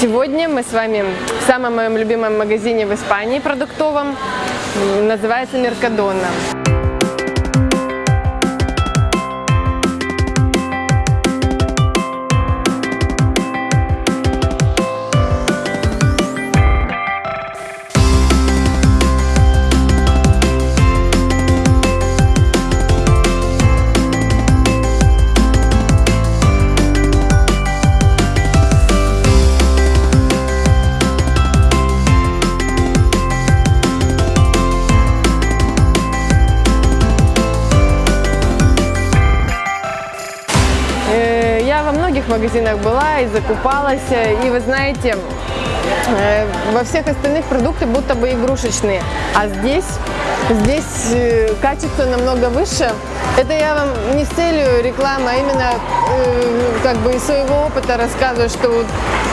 Сегодня мы с вами в самом моем любимом магазине в Испании продуктовом, называется Меркадона. Магазинах была и закупалась, и вы знаете, э, во всех остальных продукты будто бы игрушечные, а здесь, здесь э, качество намного выше. Это я вам не с целью рекламы, а именно э, как бы из своего опыта рассказываю, что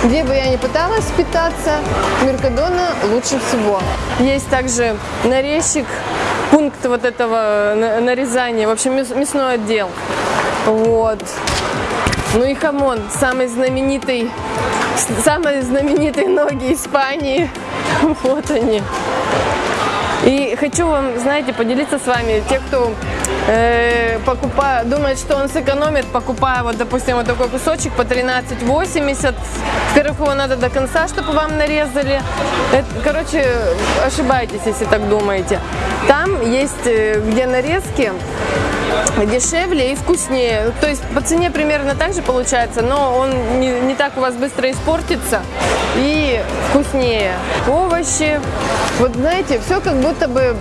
где бы я ни пыталась питаться, Меркадона лучше всего. Есть также нарезчик, пункт вот этого на- нарезания, в общем, мяс- мясной отдел. Вот. Ну и хамон, самый знаменитый, самые знаменитые ноги Испании. Вот они. И хочу вам, знаете, поделиться с вами, те, кто э, покупа- думает, что он сэкономит, покупая, вот, допустим, вот такой кусочек по 13,80. Во-первых, его надо до конца, чтобы вам нарезали. Это, короче, ошибаетесь, если так думаете. Там есть, э, где нарезки, дешевле и вкуснее. То есть по цене примерно так же получается, но он не, не так у вас быстро испортится и вкуснее. Овощи. Вот знаете, все как будто бы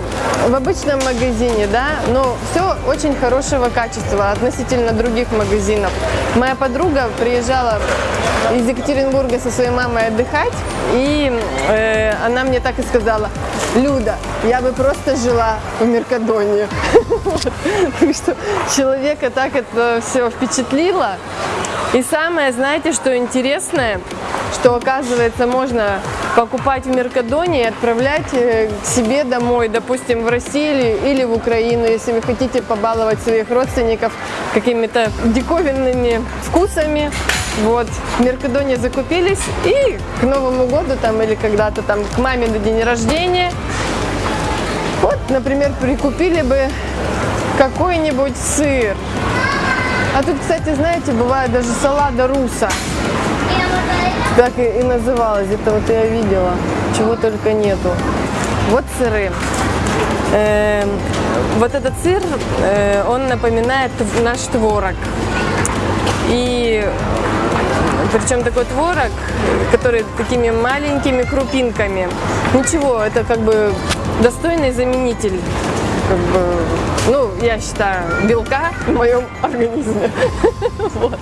в обычном магазине, да, но все очень хорошего качества относительно других магазинов. Моя подруга приезжала из Екатеринбурга со своей мамой отдыхать, и э, она мне так и сказала, Люда, я бы просто жила в Меркадоне. человека так это все впечатлило. И самое, знаете, что интересное, что оказывается можно покупать в Меркадоне и отправлять э, к себе домой, допустим, в Россию или в Украину, если вы хотите побаловать своих родственников какими-то диковинными вкусами. Вот, в Меркадоне закупились и к Новому году там или когда-то там к маме на день рождения вот, например, прикупили бы какой-нибудь сыр. А тут, кстати, знаете, бывает даже салада руса. Так и, называлась. Это вот я видела. Чего только нету. Вот сыры. Эм, вот этот сыр, э, он напоминает наш творог. И причем такой творог, который такими маленькими крупинками. Ничего, это как бы достойный заменитель, как бы, ну, я считаю, белка в моем организме. Вот.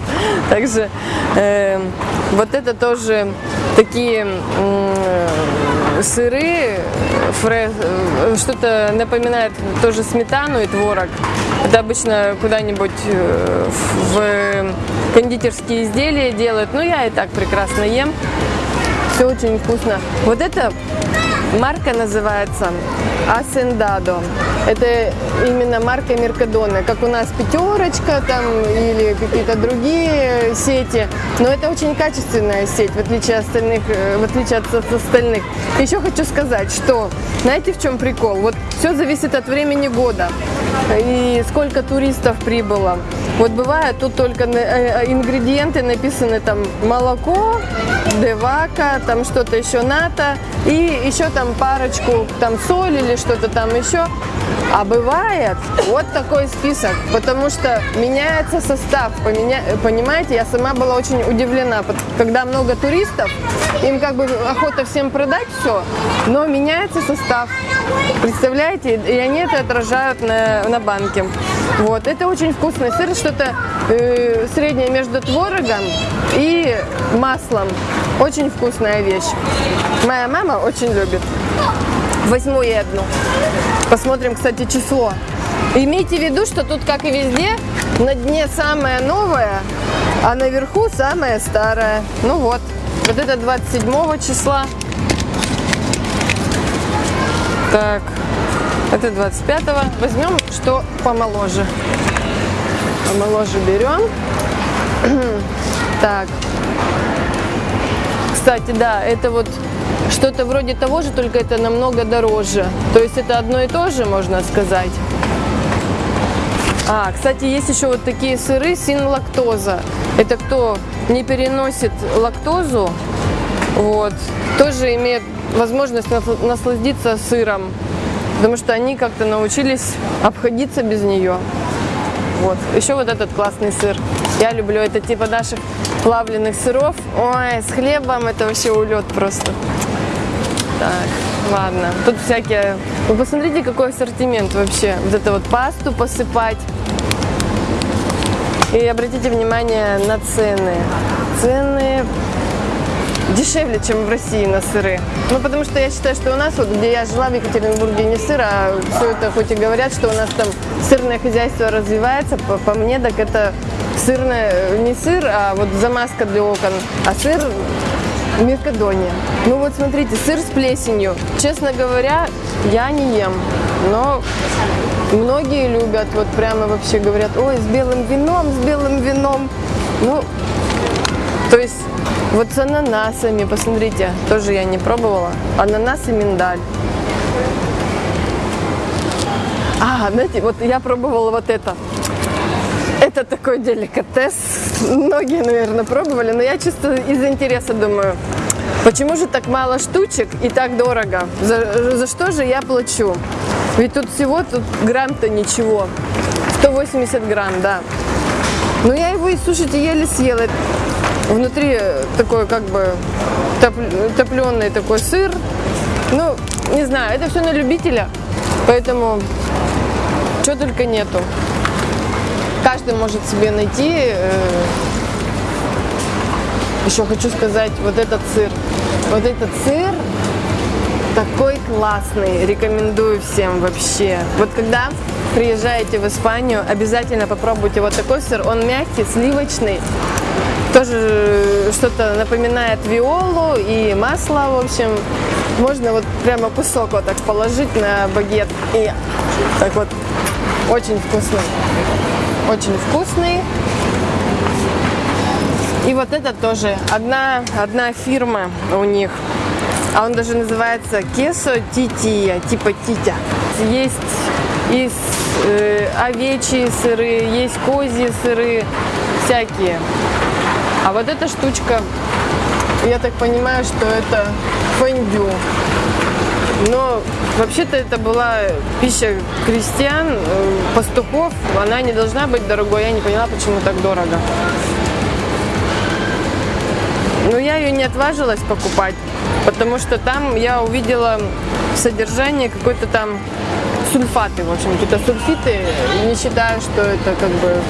Также э, вот это тоже такие м, сыры, фре- э, что-то напоминает тоже сметану и творог. Это обычно куда-нибудь э, в кондитерские изделия делают. Ну, я и так прекрасно ем. Все очень вкусно. Вот это марка называется Асендадо. Это именно марка Меркадона, как у нас пятерочка там или какие-то другие сети. Но это очень качественная сеть, в отличие, от остальных, э, в отличие от от остальных. Еще хочу сказать, что знаете в чем прикол? Вот все зависит от времени года и сколько туристов прибыло. Вот бывает, тут только э, э, ингредиенты написаны там молоко, девака, там что-то еще ната и еще там парочку там соль или что-то там еще. А бывает вот такой список, потому что меняется состав, понимаете, я сама была очень удивлена, когда много туристов, им как бы охота всем продать все, но меняется состав, представляете, и они это отражают на, на банке. Вот, это очень вкусный сыр, что-то э, среднее между творогом и маслом. Очень вкусная вещь. Моя мама очень любит. Возьму ей одну. Посмотрим, кстати, число. Имейте в виду, что тут, как и везде, на дне самое новое, а наверху самое старое. Ну вот, вот это 27 числа. Так, это 25-го. Возьмем, что помоложе. Помоложе берем. Так. Кстати, да, это вот что-то вроде того же, только это намного дороже. То есть это одно и то же, можно сказать. А, кстати, есть еще вот такие сыры син-лактоза. Это кто не переносит лактозу, вот, тоже имеет возможность насладиться сыром, потому что они как-то научились обходиться без нее. Вот. Еще вот этот классный сыр. Я люблю это типа наших плавленных сыров. Ой, с хлебом это вообще улет просто. Так, ладно. Тут всякие... Вы посмотрите, какой ассортимент вообще. Вот это вот пасту посыпать. И обратите внимание на цены. Цены дешевле, чем в России на сыры. Ну, потому что я считаю, что у нас, вот где я жила в Екатеринбурге, не сыр, а все это, хоть и говорят, что у нас там сырное хозяйство развивается, по, по мне, так это сырное, не сыр, а вот замазка для окон, а сыр Меркадония. Ну вот смотрите, сыр с плесенью. Честно говоря, я не ем, но многие любят, вот прямо вообще говорят, ой, с белым вином, с белым вином. Ну, то есть вот с ананасами, посмотрите, тоже я не пробовала. Ананас и миндаль. А, знаете, вот я пробовала вот это. Это такой деликатес. Многие, наверное, пробовали, но я чисто из интереса думаю, почему же так мало штучек и так дорого? За, за что же я плачу? Ведь тут всего тут грамм-то ничего. 180 грамм, да. Но я его и, слушайте, еле съела. Внутри такой как бы топленый такой сыр. Ну, не знаю, это все на любителя, поэтому что только нету. Каждый может себе найти. Э, Еще хочу сказать, вот этот сыр. Вот этот сыр такой классный, рекомендую всем вообще. Вот когда приезжаете в Испанию, обязательно попробуйте вот такой сыр. Он мягкий, сливочный, тоже что-то напоминает виолу и масло, в общем. Можно вот прямо кусок вот так положить на багет и так вот очень вкусный. Очень вкусный. И вот это тоже одна, одна фирма у них. А он даже называется кесо тития, типа титя. Есть из э, овечьи сыры, есть козьи сыры, всякие. А вот эта штучка, я так понимаю, что это фондю. Но вообще-то это была пища крестьян, э, пастухов. Она не должна быть дорогой. Я не поняла, почему так дорого. Но я ее не отважилась покупать, потому что там я увидела в содержании какой-то там сульфаты, в общем, какие-то сульфиты. Не считаю, что это как бы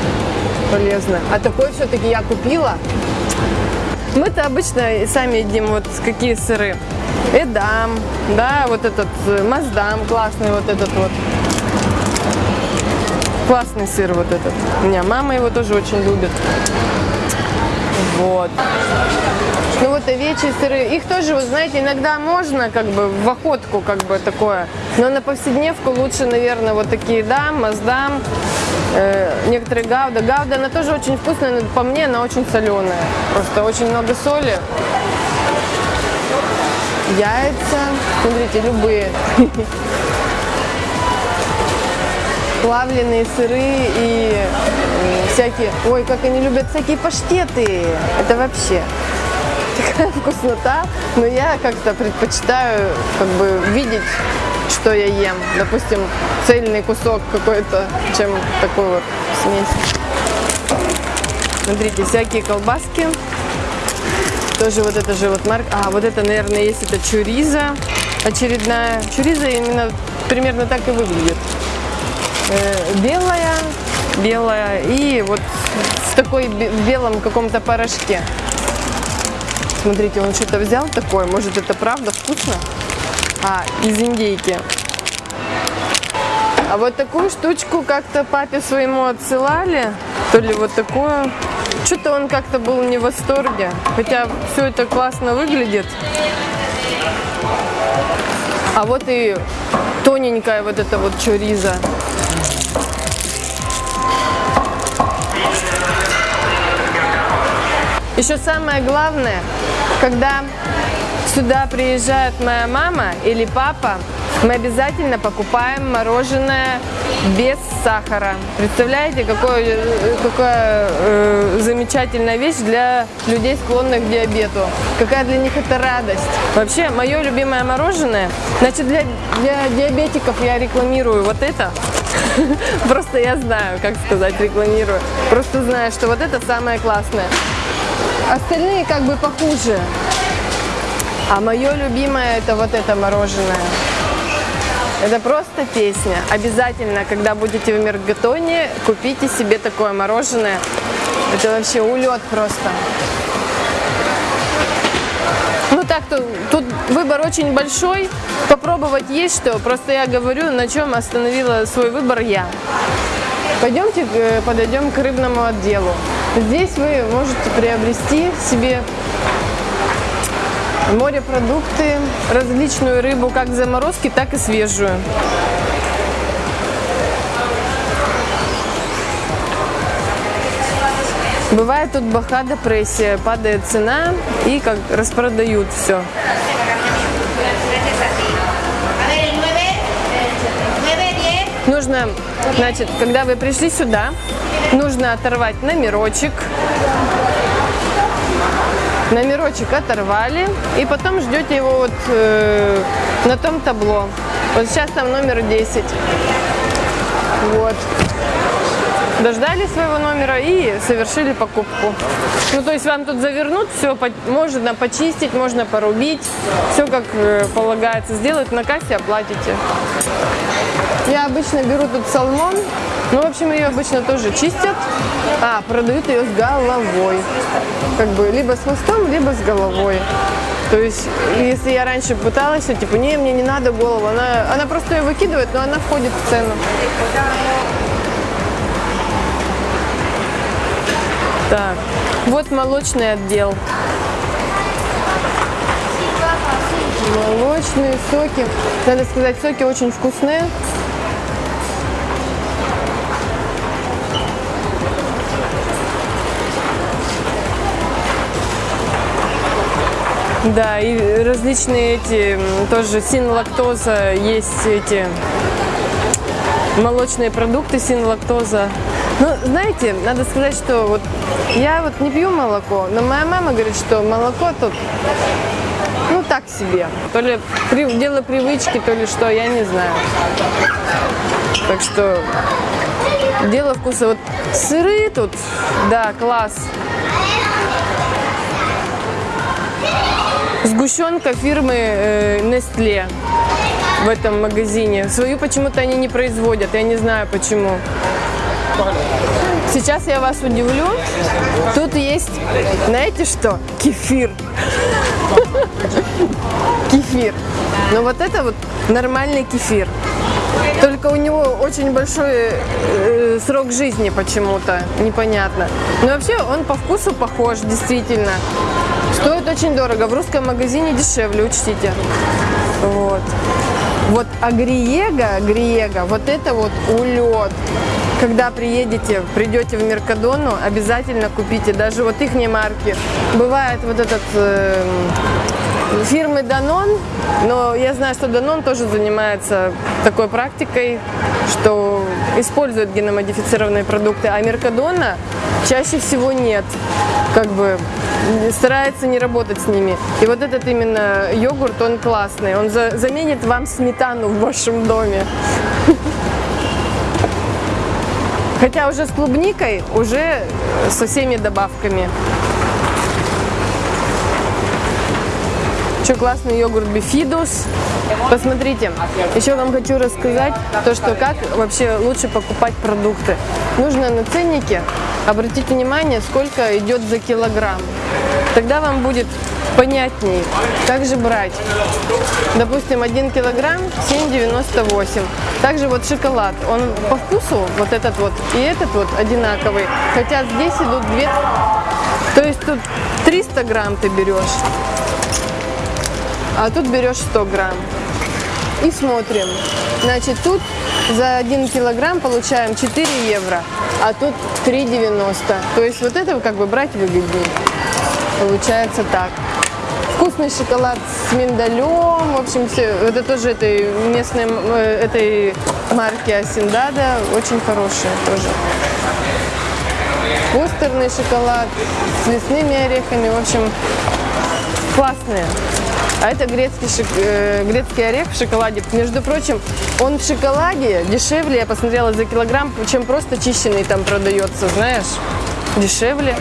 полезно. А такой все-таки я купила. Мы-то обычно сами едим вот какие сыры. Эдам, да, вот этот э, Маздам классный вот этот вот. Классный сыр вот этот. У меня мама его тоже очень любит. Вот. Ну вот овечьи сыры, их тоже, вы знаете, иногда можно как бы в охотку как бы такое, но на повседневку лучше, наверное, вот такие дам, маздам, э, некоторые гауда. Гауда, она тоже очень вкусная, но по мне она очень соленая. Просто очень много соли. Яйца, смотрите, любые. Плавленые сыры и всякие... Ой, как они любят всякие паштеты. Это вообще такая вкуснота. Но я как-то предпочитаю как бы видеть что я ем. Допустим, цельный кусок какой-то, чем такой вот смесь. Смотрите, всякие колбаски. Тоже вот это же вот марка. А, вот это, наверное, есть это чуриза очередная. Чуриза именно примерно так и выглядит. Э, белая, белая и вот в такой белом каком-то порошке. Смотрите, он что-то взял такое. Может, это правда вкусно? А, из индейки. А вот такую штучку как-то папе своему отсылали. То ли вот такую. Что-то он как-то был не в восторге. Хотя все это классно выглядит. А вот и тоненькая вот эта вот чуриза. Еще самое главное, когда сюда приезжает моя мама или папа, мы обязательно покупаем мороженое без сахара. Представляете, какое, какая э, замечательная вещь для людей, склонных к диабету. Какая для них это радость. Вообще, мое любимое мороженое, значит, для, для диабетиков я рекламирую вот это. Просто я знаю, как сказать, рекламирую. Просто знаю, что вот это самое классное. Остальные как бы похуже. А мое любимое это вот это мороженое. Это просто песня. Обязательно, когда будете в Мергатоне, купите себе такое мороженое. Это вообще улет просто. Ну так, то, тут выбор очень большой. Попробовать есть что. Просто я говорю, на чем остановила свой выбор я. Пойдемте э, подойдем к рыбному отделу. Здесь вы можете приобрести себе морепродукты, различную рыбу, как заморозки, так и свежую. Бывает тут баха депрессия, падает цена и как распродают все. Нужно, значит, когда вы пришли сюда, нужно оторвать номерочек, номерочек оторвали, и потом ждете его вот э, на том табло. Вот сейчас там номер 10. Вот. Дождали своего номера и совершили покупку. Ну, то есть вам тут завернут, все можно почистить, можно порубить, все как э, полагается сделать, на кассе оплатите. Я обычно беру тут салмон, ну, в общем, ее обычно тоже чистят, а продают ее с головой. Как бы либо с хвостом, либо с головой. То есть, если я раньше пыталась, то типа, не, мне не надо голову, она, она просто ее выкидывает, но она входит в цену. Так, вот молочный отдел. Молочные соки. Надо сказать, соки очень вкусные. Да, и различные эти, тоже синлактоза, есть эти молочные продукты синлактоза. Ну, знаете, надо сказать, что вот я вот не пью молоко, но моя мама говорит, что молоко тут, ну, так себе. То ли при, дело привычки, то ли что, я не знаю. Так что дело вкуса. Вот сыры тут, да, класс. Сгущенка фирмы э, Nestle в этом магазине. Свою почему-то они не производят, я не знаю почему. Сейчас я вас удивлю. Тут есть, знаете что? Кефир. Кефир. Но вот это вот нормальный кефир. Только у него очень большой э, срок жизни почему-то, непонятно. Но вообще он по вкусу похож, действительно. Стоит очень дорого. В русском магазине дешевле, учтите. Вот. Вот агриега, агриега, вот это вот улет. Когда приедете, придете в Меркадону, обязательно купите. Даже вот их марки. Бывает вот этот э, фирмы Danone, но я знаю, что Danone тоже занимается такой практикой, что используют геномодифицированные продукты, а Меркадона чаще всего нет. Как бы старается не работать с ними. И вот этот именно йогурт, он классный. Он за заменит вам сметану в вашем доме. Хотя уже с клубникой, уже со всеми добавками. Еще классный йогурт Бифидус. Посмотрите, еще вам хочу рассказать то, что как вообще лучше покупать продукты. Нужно на ценнике обратить внимание, сколько идет за килограмм. Тогда вам будет понятней, как же брать. Допустим, 1 килограмм 7,98. Также вот шоколад, он по вкусу, вот этот вот и этот вот одинаковый. Хотя здесь идут две... То есть тут 300 грамм ты берешь, а тут берешь 100 грамм. И смотрим. Значит, тут за 1 килограмм получаем 4 евро, а тут 3,90. То есть вот это как бы брать выгоднее. Получается так. Вкусный шоколад с миндалем. В общем, все, это тоже этой местной э, этой марки Асиндада. Очень хорошие тоже. Кустерный шоколад с лесными орехами. В общем, классные. А это грецкий, шик, э, грецкий орех в шоколаде. Между прочим, он в шоколаде дешевле, я посмотрела за килограмм, чем просто чищенный там продается, знаешь. Дешевле.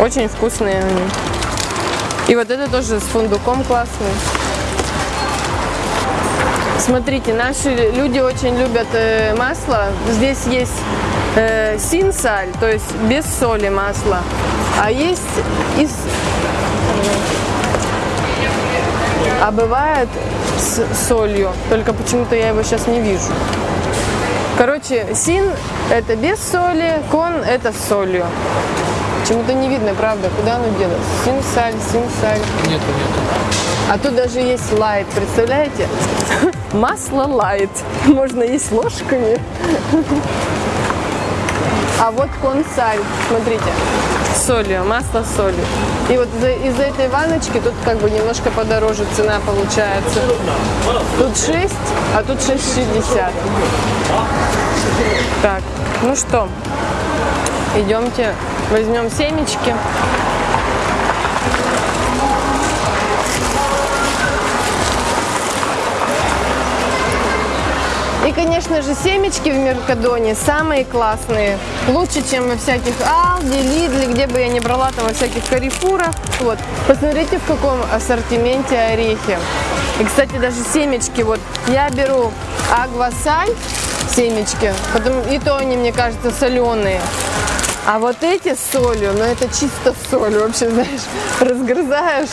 Очень вкусные они. И вот это тоже с фундуком классный. Смотрите, наши люди очень любят э, масло. Здесь есть э, синсаль, то есть без соли масло. А есть из... А бывает с солью, только почему-то я его сейчас не вижу. Короче, син это без соли, кон это с солью. Почему-то не видно, правда, куда оно делось. Синсаль, синсаль. Нету, нету. А тут даже есть лайт, представляете? Масло лайт. Можно есть ложками. А вот консаль, смотрите, солью, масло с солью. И вот из-за из этой ваночки тут как бы немножко подороже цена получается. Тут 6, а тут 6,60. Так, ну что, идемте возьмем семечки. Конечно же, семечки в Меркадоне самые классные. Лучше, чем во всяких Алди, Лидли, где бы я ни брала, там во всяких Карифурах. Вот. Посмотрите, в каком ассортименте орехи. И, кстати, даже семечки. Вот я беру агвасаль, семечки, потом, и то они, мне кажется, соленые. А вот эти с солью, ну это чисто соль вообще, знаешь, разгрызаешь.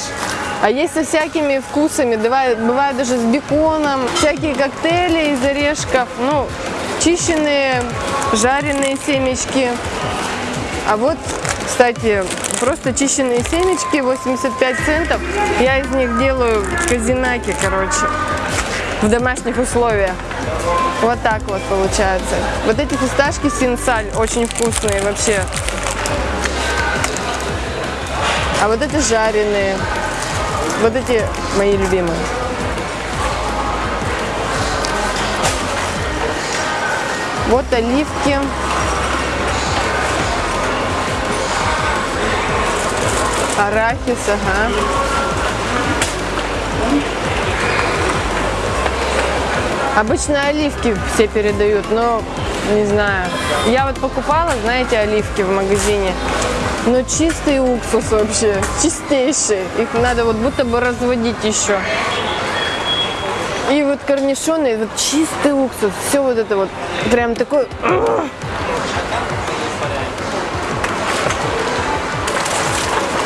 А есть со всякими вкусами, бывает, бывает даже с беконом, всякие коктейли из орешков, ну, чищенные, жареные семечки. А вот, кстати, просто чищенные семечки, 85 центов. Я из них делаю казинаки, короче, в домашних условиях. Вот так вот получается. Вот эти фисташки синсаль очень вкусные вообще. А вот это жареные. Вот эти мои любимые. Вот оливки. Арахис, ага. Обычно оливки все передают, но не знаю. Я вот покупала, знаете, оливки в магазине. Но чистый уксус вообще, чистейший. Их надо вот будто бы разводить еще. И вот корнишоны, вот чистый уксус, все вот это вот, прям такой...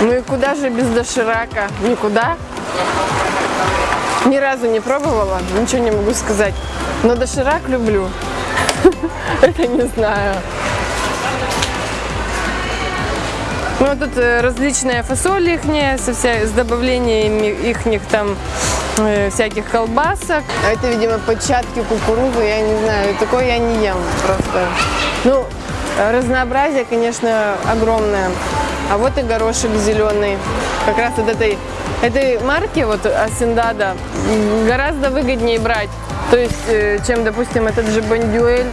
Ну и куда же без доширака? Никуда. Ни разу не пробовала, ничего не могу сказать. Но доширак люблю. Это не знаю. Ну, тут э, различная фасоль их со вся, с добавлением их там э, всяких колбасок. А это, видимо, початки кукурузы, я не знаю, такое я не ем просто. Ну, разнообразие, конечно, огромное. А вот и горошек зеленый. Как раз от этой, этой марки, вот Асендада, гораздо выгоднее брать. То есть, э, чем, допустим, этот же Бондюэль.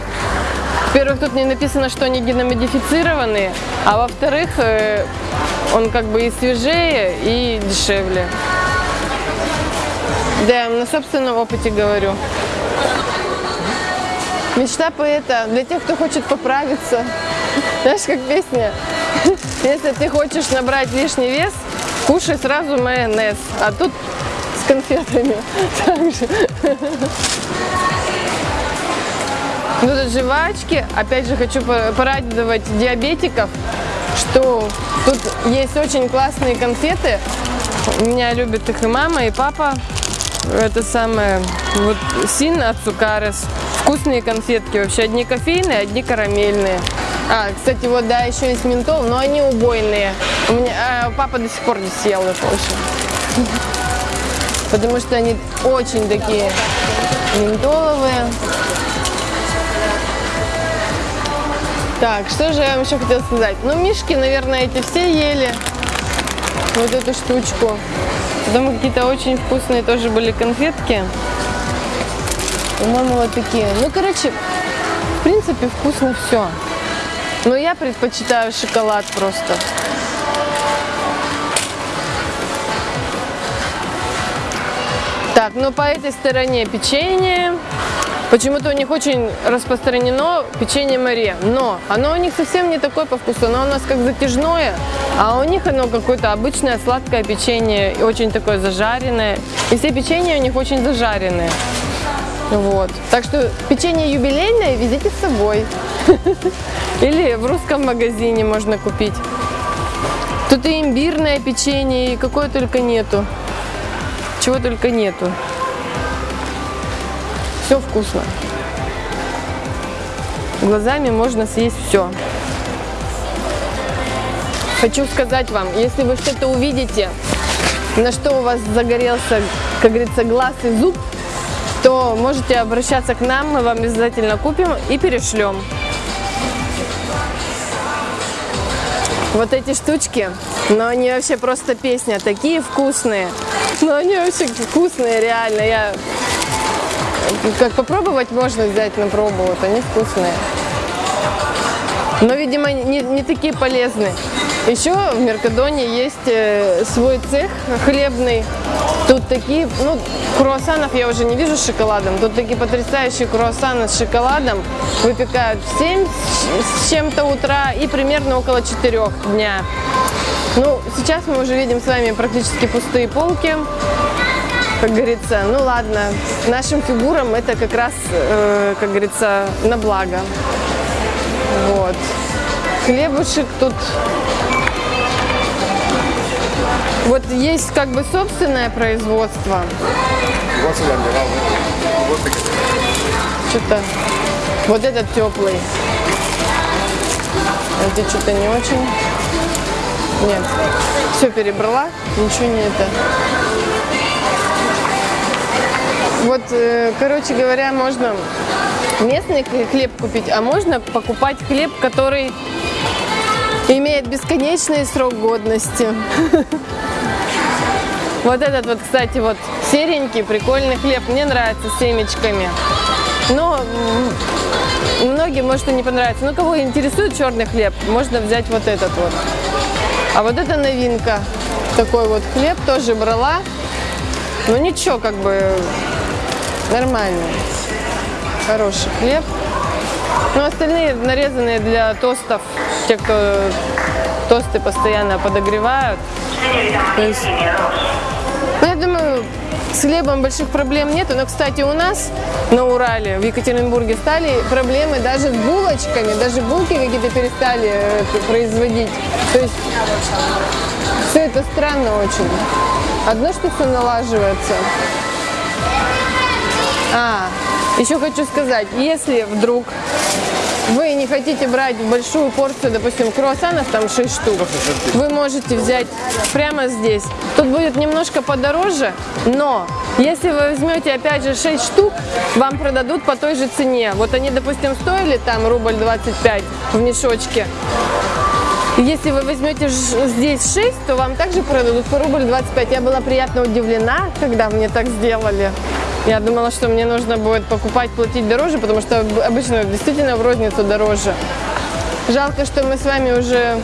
Во-первых, тут не написано, что они геномодифицированные, а во-вторых, э, он как бы и свежее, и дешевле. Да, на собственном опыте говорю. Мечта поэта для тех, кто хочет поправиться. Знаешь, как песня? Если ты хочешь набрать лишний вес, кушай сразу майонез. А тут с конфетами. Также. Ну, тут жвачки. Опять же, хочу порадовать диабетиков, что тут есть очень классные конфеты. Меня любят их и мама, и папа. Это самое, вот син от Цукарес. Вкусные конфетки вообще. Одни кофейные, одни карамельные. А, кстати, вот, да, еще есть ментол, но они убойные. У меня а, папа до сих пор не съел их очень. Потому что они очень такие ментоловые. Так, что же я вам еще хотела сказать? Ну, мишки, наверное, эти все ели. вот эту штучку. Потом какие-то очень вкусные тоже были конфетки. По-моему, вот такие. Ну, короче, в принципе, вкусно все. Но я предпочитаю шоколад просто. Так, ну по этой стороне печенье. Почему-то у них очень распространено печенье Маре, но оно у них совсем не такое по вкусу, оно у нас как затяжное, а у них оно какое-то обычное сладкое печенье, очень такое зажаренное. И все печенья у них очень зажаренные. Вот. Так что печенье юбилейное везите с собой. Или в русском магазине можно купить. Тут и имбирное печенье, и какое только нету. Чего только нету. Все вкусно. Глазами можно съесть все. Хочу сказать вам, если вы что-то увидите, на что у вас загорелся, как говорится, глаз и зуб, то можете обращаться к нам, мы вам обязательно купим и перешлем. Вот эти штучки, но они вообще просто песня, такие вкусные. Но они вообще вкусные, реально. Я как попробовать можно взять на пробу, вот они вкусные. Но, видимо, не, не такие полезные. Еще в Меркадоне есть э, свой цех хлебный. Тут такие, ну, круассанов я уже не вижу с шоколадом. Тут такие потрясающие круассаны с шоколадом выпекают в 7 с чем-то утра и примерно около 4 дня. Ну, сейчас мы уже видим с вами практически пустые полки. Как говорится, ну ладно, нашим фигурам это как раз, э, как говорится, на благо. Вот. Хлебушек тут вот есть как бы собственное производство. Что-то вот этот теплый. Это что-то не очень. Нет. Все перебрала, ничего не это. Вот, э, короче говоря, можно местный хлеб купить, а можно покупать хлеб, который имеет бесконечный срок годности. Вот этот вот, кстати, вот серенький, прикольный хлеб. Мне нравится с семечками. Но многим может и не понравится. Но кого интересует черный хлеб, можно взять вот этот вот. А вот это новинка. Такой вот хлеб тоже брала. Ну ничего, как бы нормально. Хороший хлеб. Ну остальные нарезанные для тостов. Те, кто тосты постоянно подогревают. То есть ну, я думаю, с хлебом больших проблем нету. Но, кстати, у нас на Урале, в Екатеринбурге, стали проблемы даже с булочками. Даже булки какие-то перестали э, производить. То есть все это странно очень. Одно, что все налаживается. А, еще хочу сказать, если вдруг вы не хотите брать большую порцию, допустим, круассанов, там 6 штук, вы можете взять прямо здесь. Тут будет немножко подороже, но если вы возьмете, опять же, 6 штук, вам продадут по той же цене. Вот они, допустим, стоили там рубль 25 в мешочке. Если вы возьмете здесь 6, то вам также продадут по рубль 25. Я была приятно удивлена, когда мне так сделали. Я думала, что мне нужно будет покупать, платить дороже, потому что обычно действительно в розницу дороже. Жалко, что мы с вами уже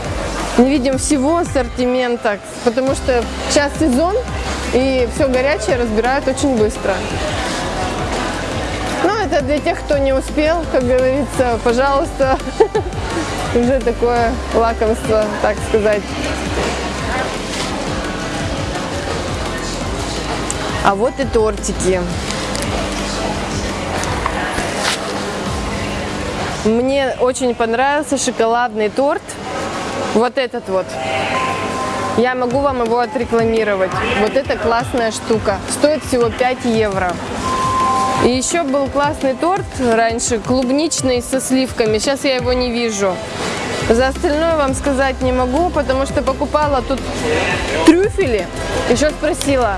не видим всего ассортимента, потому что сейчас сезон, и все горячее разбирают очень быстро. Ну, это для тех, кто не успел, как говорится, пожалуйста, уже такое лакомство, так сказать. А вот и тортики. Мне очень понравился шоколадный торт. Вот этот вот. Я могу вам его отрекламировать. Вот это классная штука. Стоит всего 5 евро. И еще был классный торт раньше, клубничный со сливками. Сейчас я его не вижу. За остальное вам сказать не могу, потому что покупала тут трюфели. Еще спросила,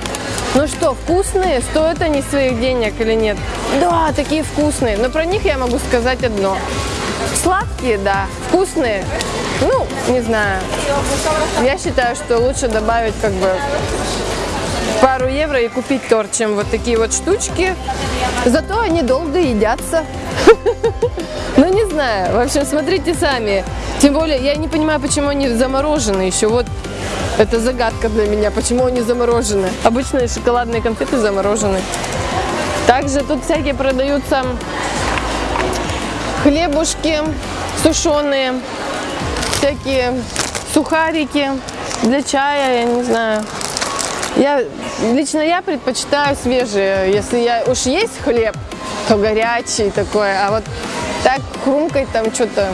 ну что, вкусные? Стоят они своих денег или нет? Да, такие вкусные. Но про них я могу сказать одно. Сладкие, да. Вкусные. Ну, не знаю. Я считаю, что лучше добавить как бы пару евро и купить торт, чем вот такие вот штучки. Зато они долго едятся. Ну, не знаю. В общем, смотрите сами. Тем более, я не понимаю, почему они заморожены еще. Вот это загадка для меня, почему они заморожены. Обычные шоколадные конфеты заморожены. Также тут всякие продаются хлебушки сушеные, всякие сухарики для чая, я не знаю. Я, лично я предпочитаю свежие. Если я уж есть хлеб, то горячий такой. А вот так хрумкать там что-то.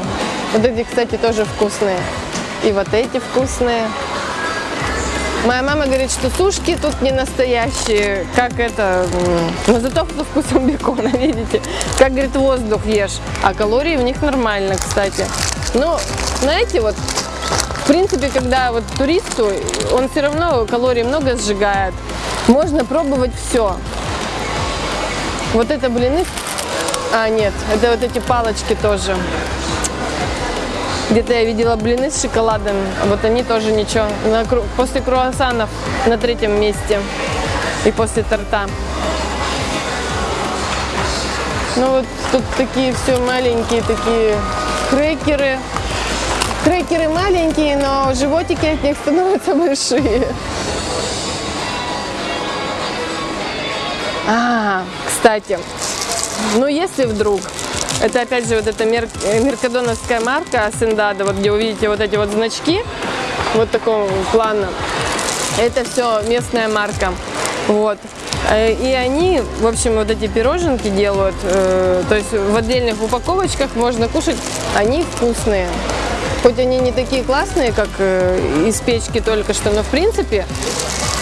Вот эти, кстати, тоже вкусные. И вот эти вкусные. Моя мама говорит, что сушки тут не настоящие, как это, но зато со вкусом бекона, видите. Как, говорит, воздух ешь, а калории в них нормально, кстати. Но, знаете, вот, в принципе, когда вот туристу, он все равно калорий много сжигает. Можно пробовать все. Вот это блины, а нет, это вот эти палочки тоже. Где-то я видела блины с шоколадом, вот они тоже ничего. После круассанов на третьем месте и после торта. Ну вот тут такие все маленькие такие крекеры. Крекеры маленькие, но животики от них становятся большие. А, кстати, ну если вдруг это опять же вот эта мер, э, меркадоновская марка Сендада, вот где увидите вот эти вот значки, вот такого плана. Это все местная марка. Вот. Э, и они, в общем, вот эти пироженки делают, э, то есть в отдельных упаковочках можно кушать, они вкусные. Хоть они не такие классные, как э, из печки только что, но в принципе,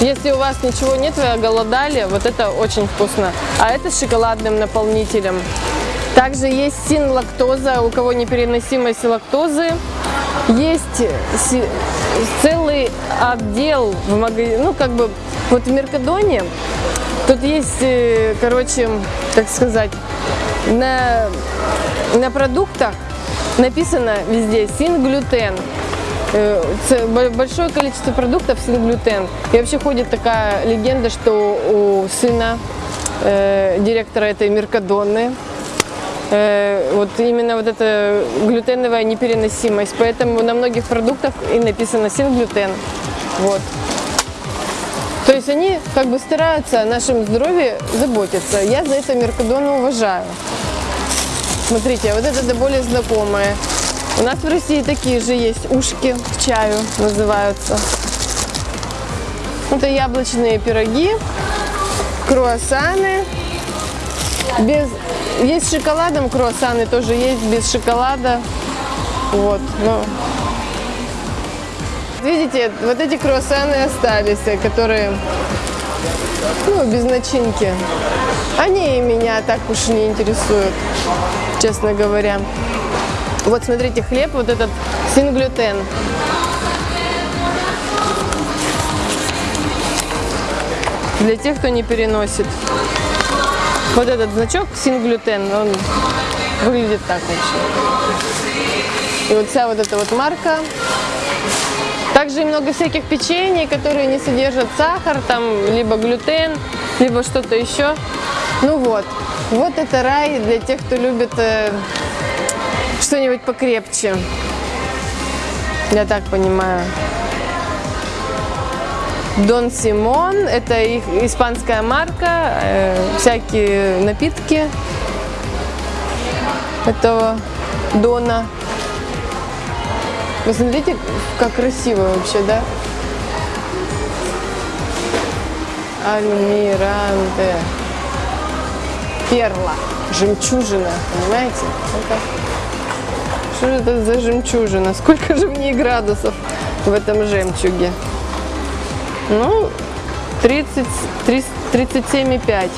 если у вас ничего нет, вы оголодали, вот это очень вкусно. А это с шоколадным наполнителем. Также есть син-лактоза, у кого непереносимость лактозы. Есть целый отдел в магазине, ну как бы вот в Меркадоне. Тут есть, э, короче, так сказать, на, на продуктах написано везде син-глютен. Э, большое количество продуктов син-глютен. И вообще ходит такая легенда, что у сына э, директора этой Меркадоны Э, вот именно вот эта глютеновая непереносимость. Поэтому на многих продуктах и написано синглютен. Вот. То есть они как бы стараются о нашем здоровье заботиться. Я за это Меркадона уважаю. Смотрите, вот это до более знакомое. У нас в России такие же есть ушки к чаю называются. Это яблочные пироги, круассаны без есть с шоколадом круассаны, тоже есть без шоколада. Вот, ну. Видите, вот эти круассаны остались, которые, ну, без начинки. Они меня так уж не интересуют, честно говоря. Вот смотрите, хлеб вот этот синглютен. Для тех, кто не переносит. Вот этот значок синглютен, он выглядит так вообще. И вот вся вот эта вот марка. Также и много всяких печений, которые не содержат сахар, там либо глютен, либо что-то еще. Ну вот, вот это рай для тех, кто любит э, что-нибудь покрепче. Я так понимаю. Дон Симон, это их испанская марка, э, всякие напитки этого Дона. Вы смотрите, как красиво вообще, да? Альмиранте. Перла. Жемчужина, понимаете? Это... Что это за жемчужина? Сколько же в ней градусов в этом жемчуге? Ну, 30, 37,5.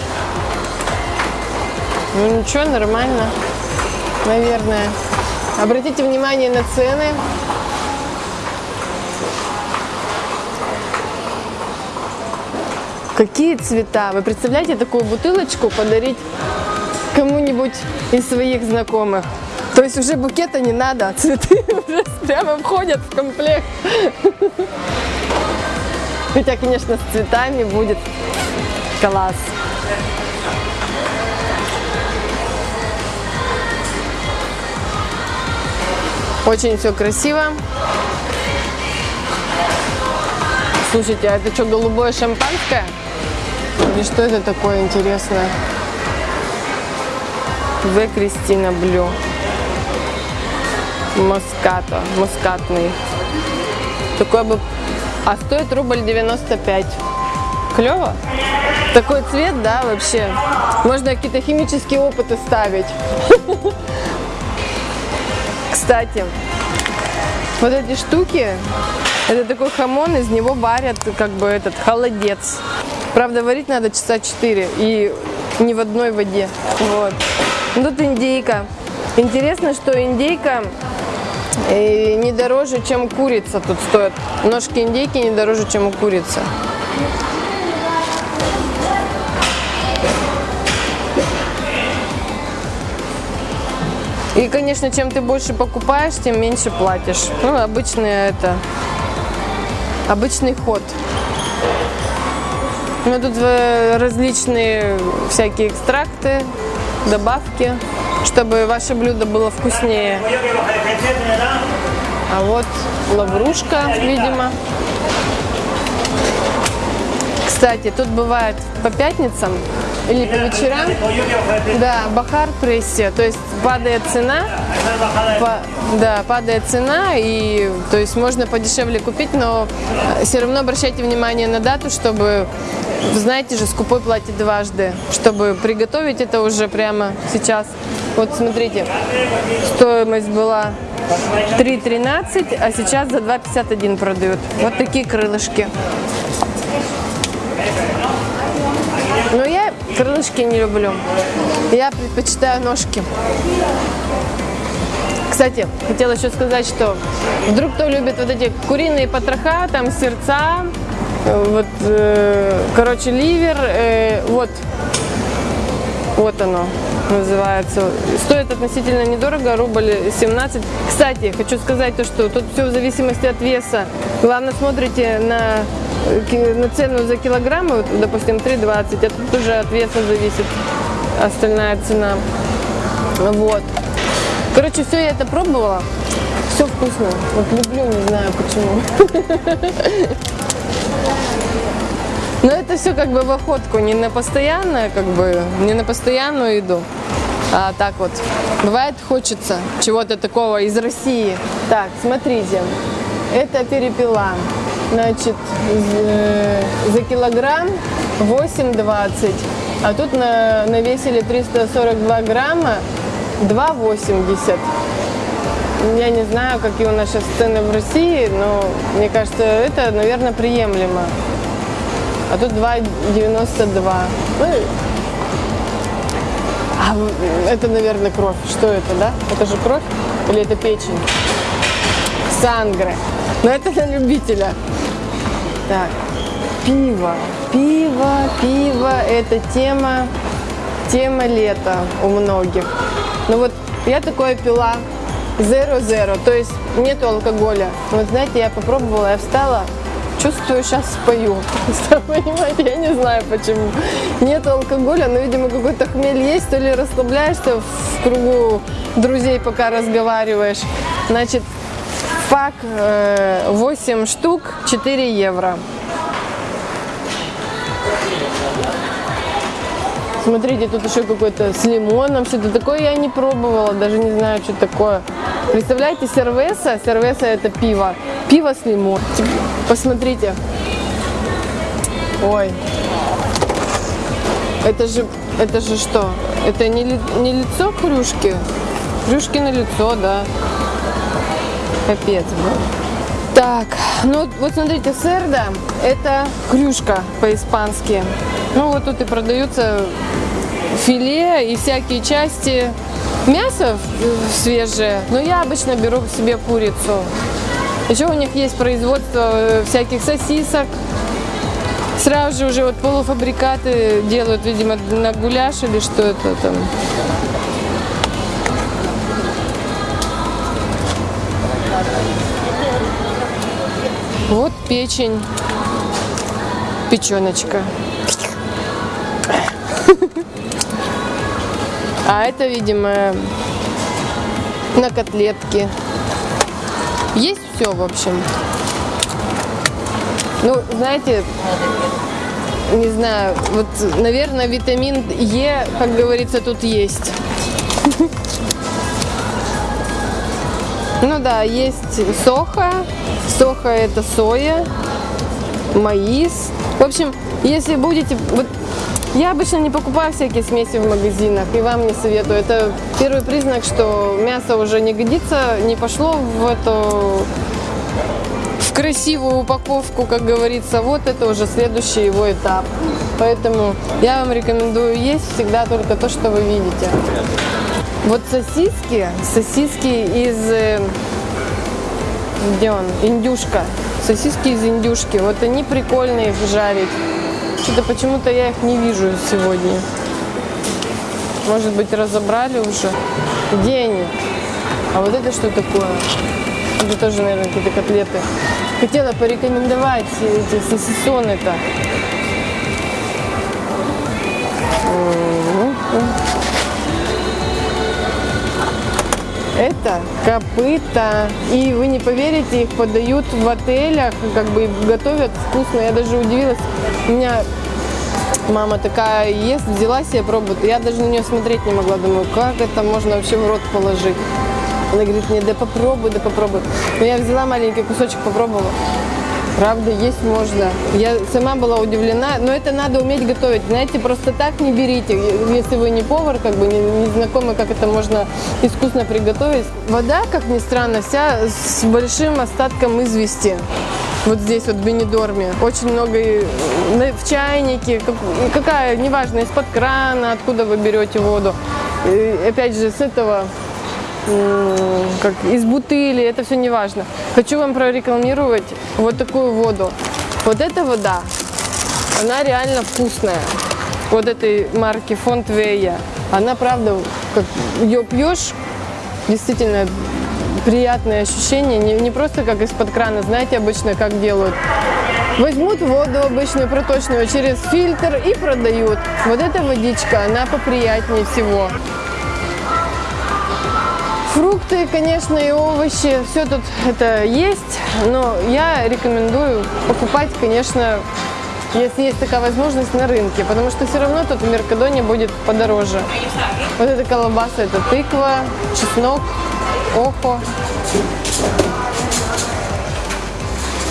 Ну ничего, нормально, наверное. Обратите внимание на цены. Какие цвета? Вы представляете такую бутылочку подарить кому-нибудь из своих знакомых? То есть уже букета не надо, цветы уже прямо входят в комплект. Хотя, конечно, с цветами будет класс. Очень все красиво. Слушайте, а это что, голубое шампанское? Или что это такое интересное? В. Кристина Блю. Москато. Москатный. Такой бы... А стоит рубль 95. Клево? Такой цвет, да, вообще. Можно какие-то химические опыты ставить. Кстати, вот эти штуки, это такой хамон, из него варят как бы этот холодец. Правда, варить надо часа 4 и не в одной воде. Вот. Тут индейка. Интересно, что индейка э, не дороже, чем курица тут стоит. Ножки индейки не дороже, чем у курицы. И, конечно, чем ты больше покупаешь, тем меньше платишь. Ну, обычный это, обычный ход. Ну, тут э, различные всякие экстракты, добавки, чтобы ваше блюдо было вкуснее. А вот лаврушка, видимо. Кстати, тут бывает по пятницам или по вечерам, да, бахар прессе, то есть падает цена, по, да, падает цена, и то есть можно подешевле купить, но все равно обращайте внимание на дату, чтобы, знаете же, скупой платит дважды, чтобы приготовить это уже прямо сейчас. Вот смотрите, стоимость была 3,13, а сейчас за 2,51 продают. Вот такие крылышки. Но я крылышки не люблю. Я предпочитаю ножки. Кстати, хотела еще сказать, что вдруг кто любит вот эти куриные потроха, там сердца, вот, э, короче, ливер, э, вот, вот оно называется. Стоит относительно недорого, рубль 17. Кстати, хочу сказать то, что тут все в зависимости от веса. Главное, смотрите на цену за килограмм, вот, допустим, 3,20, а тут уже от веса зависит остальная цена. Вот. Короче, все я это пробовала. Все вкусно. Вот люблю, не знаю почему. Но это все как бы в охотку, не на постоянное, как бы, не на постоянную еду. А так вот, бывает хочется чего-то такого из России. Так, смотрите, это перепела. Значит, за килограмм 8,20. А тут на, навесили 342 грамма 2,80. Я не знаю, какие у нас сейчас цены в России, но мне кажется, это, наверное, приемлемо. А тут 2,92. Ну, а это, наверное, кровь. Что это, да? Это же кровь? Или это печень? Сангры. Но это на любителя. Так, пиво. Пиво, пиво – это тема, тема лета у многих. Ну вот я такое пила zero-zero, то есть нету алкоголя. Вот знаете, я попробовала, я встала, чувствую, сейчас спою. Понимаете, я не знаю почему. Нет алкоголя, но, видимо, какой-то хмель есть, то ли расслабляешься в кругу друзей, пока разговариваешь. Значит, Пак 8 э, штук, 4 евро. Смотрите, тут еще какой-то с лимоном, что-то такое я не пробовала, даже не знаю, что такое. Представляете, сервеса, сервеса это пиво, пиво с лимоном. Посмотрите. Ой. Это же, это же что? Это не, не лицо кружки? Кружки на лицо, да. Капец был. Так, ну вот смотрите, серда это крюшка по-испански. Ну вот тут и продаются филе и всякие части мяса свежее. Но я обычно беру себе курицу. Еще у них есть производство э, всяких сосисок. Сразу же уже вот полуфабрикаты делают, видимо, на гуляш или что это там. Вот печень, печеночка. А это, видимо, на котлетки. Есть все, в общем. Ну, знаете, не знаю, вот, наверное, витамин Е, как говорится, тут есть. Ну да, есть соха. Соха это соя, маис. В общем, если будете... Вот я обычно не покупаю всякие смеси в магазинах и вам не советую. Это первый признак, что мясо уже не годится, не пошло в эту в красивую упаковку, как говорится. Вот это уже следующий его этап. Поэтому я вам рекомендую есть всегда только то, что вы видите. Вот сосиски, сосиски из... Где он? Индюшка. Сосиски из индюшки. Вот они прикольные их жарить. Что-то почему-то я их не вижу сегодня. Может быть, разобрали уже? Где они? А вот это что такое? Это тоже, наверное, какие-то котлеты. Хотела порекомендовать эти сосисоны-то. Это копыта. И вы не поверите, их подают в отелях, как бы готовят вкусно. Я даже удивилась. У меня мама такая ест, взяла себе пробует. Я даже на нее смотреть не могла. Думаю, как это можно вообще в рот положить? Она говорит мне, да попробуй, да попробуй. Но я взяла маленький кусочек, попробовала. Правда, есть можно. Я сама была удивлена, но это надо уметь готовить. Знаете, просто так не берите, если вы не повар, как бы не, не знакомы, как это можно искусно приготовить. Вода, как ни странно, вся с большим остатком извести. Вот здесь вот в Бенедорме. Очень много в чайнике, как- какая, неважно, из-под крана, откуда вы берете воду. И опять же, с этого как из бутыли, это все не важно. Хочу вам прорекламировать вот такую воду. Вот эта вода, она реально вкусная. Вот этой марки Фонд Вея. Она правда, как ее пьешь, действительно приятное ощущение, не, не просто как из-под крана, знаете, обычно как делают. Возьмут воду обычную проточную через фильтр и продают. Вот эта водичка, она поприятнее всего. Фрукты, конечно, и овощи, все тут это есть, но я рекомендую покупать, конечно, если есть такая возможность на рынке, потому что все равно тут в Меркадоне будет подороже. Вот эта колбаса, это тыква, чеснок, охо,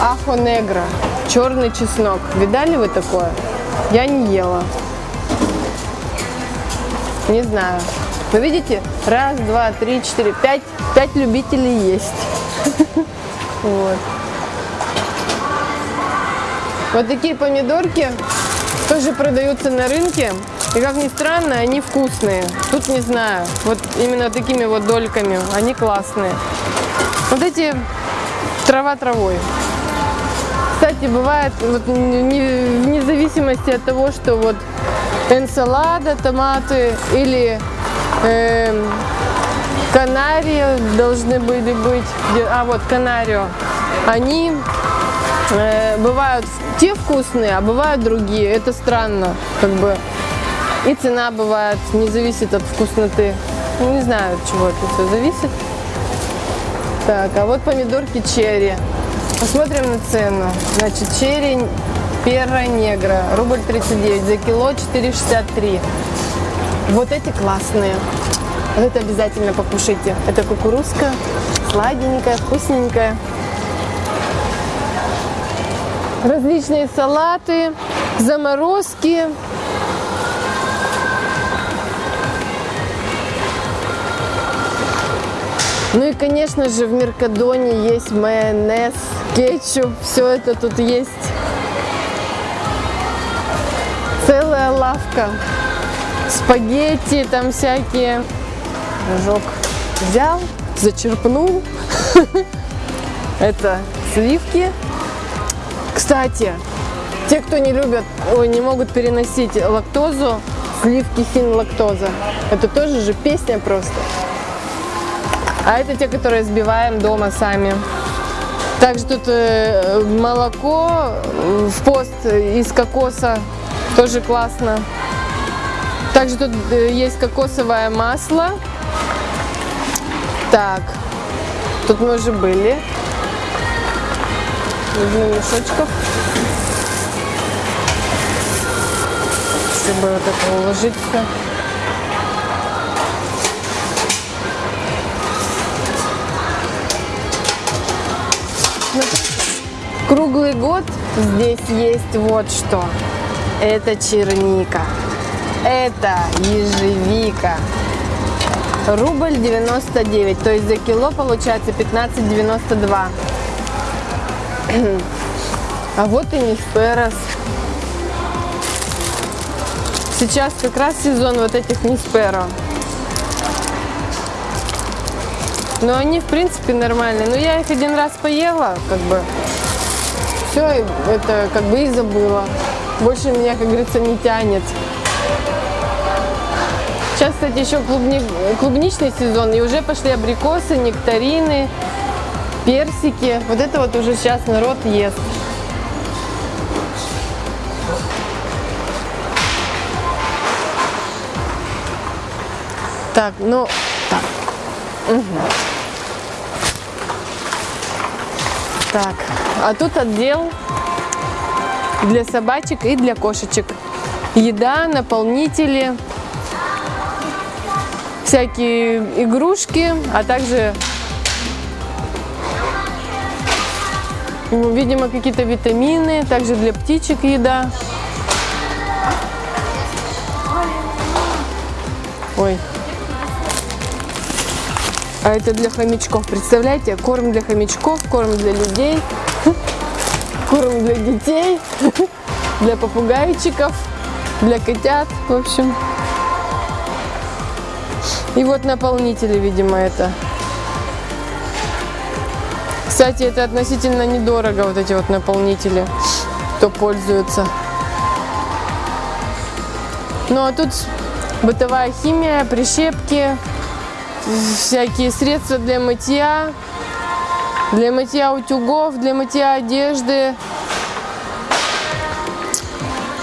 ахо негро, черный чеснок. Видали вы такое? Я не ела. Не знаю. Вы видите? Раз, два, три, четыре, пять. Пять любителей есть. Вот. Вот такие помидорки тоже продаются на рынке. И как ни странно, они вкусные. Тут не знаю. Вот именно такими вот дольками. Они классные. Вот эти трава травой. Кстати, бывает, вот не- вне зависимости от того, что вот энсалада, томаты или эм, канарии должны были быть, а вот канарио, они э, бывают те вкусные, а бывают другие. Это странно, как бы. И цена бывает, не зависит от вкусноты. Ну, не знаю, от чего это все зависит. Так, а вот помидорки черри. Посмотрим на цену. Значит, черри перра негра, рубль 39, за кило 4,63. Вот эти классные. Вот это обязательно покушайте. Это кукурузка, сладенькая, вкусненькая. Различные салаты, заморозки. Ну и, конечно же, в Меркадоне есть майонез, кетчуп, все это тут есть. Целая лавка. Спагетти там всякие. Рожок взял, зачерпнул. Это сливки. Кстати, те, кто не любят, ой, не могут переносить лактозу, сливки син лактоза. Это тоже же песня просто. А это те, которые сбиваем дома сами. Также тут э, молоко э, в пост из кокоса, тоже классно. Также тут э, есть кокосовое масло. Так, тут мы уже были. Возьму мешочков. Чтобы вот это уложиться. Круглый год здесь есть вот что. Это черника. Это ежевика. Рубль 99, то есть за кило получается 15,92. А вот и Нисперос. Сейчас как раз сезон вот этих Нисперо. Но они в принципе нормальные. Но я их один раз поела, как бы. Все, это как бы и забыла. Больше меня, как говорится, не тянет. Сейчас, кстати, еще клубни... клубничный сезон, и уже пошли абрикосы, нектарины, персики. Вот это вот уже сейчас народ ест. Так, ну, так. Угу. Так, а тут отдел для собачек и для кошечек. Еда, наполнители, всякие игрушки, а также, видимо, какие-то витамины, также для птичек еда. Ой. А это для хомячков. Представляете, корм для хомячков, корм для людей, корм для детей, для попугайчиков, для котят, в общем. И вот наполнители, видимо, это. Кстати, это относительно недорого, вот эти вот наполнители, кто пользуется. Ну а тут бытовая химия, прищепки, всякие средства для мытья, для мытья утюгов, для мытья одежды.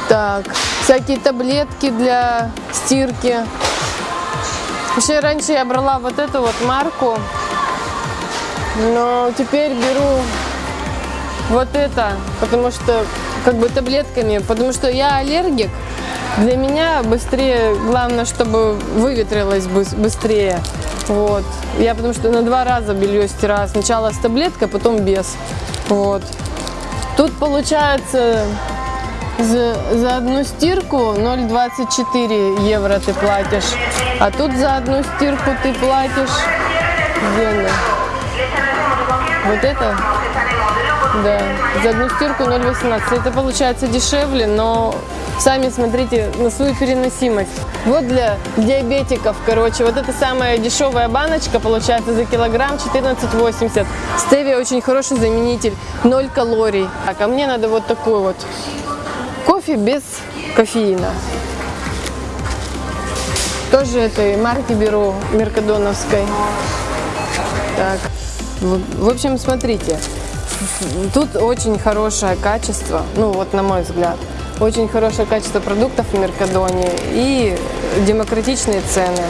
Так, всякие таблетки для стирки. Вообще раньше я брала вот эту вот марку, но теперь беру вот это, потому что как бы таблетками, потому что я аллергик. Для меня быстрее, главное, чтобы выветрилось быстрее. Вот. Я потому что на два раза белье стираю. Сначала с таблеткой, потом без. Вот. Тут получается за, за одну стирку 0,24 евро ты платишь. А тут за одну стирку ты платишь... Где? Вот это? Да. За одну стирку 0,18. Это получается дешевле, но сами смотрите на свою переносимость. Вот для диабетиков, короче, вот эта самая дешевая баночка получается за килограмм 14,80. Стевия очень хороший заменитель, 0 калорий. Так, а мне надо вот такой вот кофе без кофеина. Тоже этой марки беру, меркадоновской. Так, в общем, смотрите, тут очень хорошее качество, ну вот на мой взгляд, очень хорошее качество продуктов в Меркадоне и демократичные цены.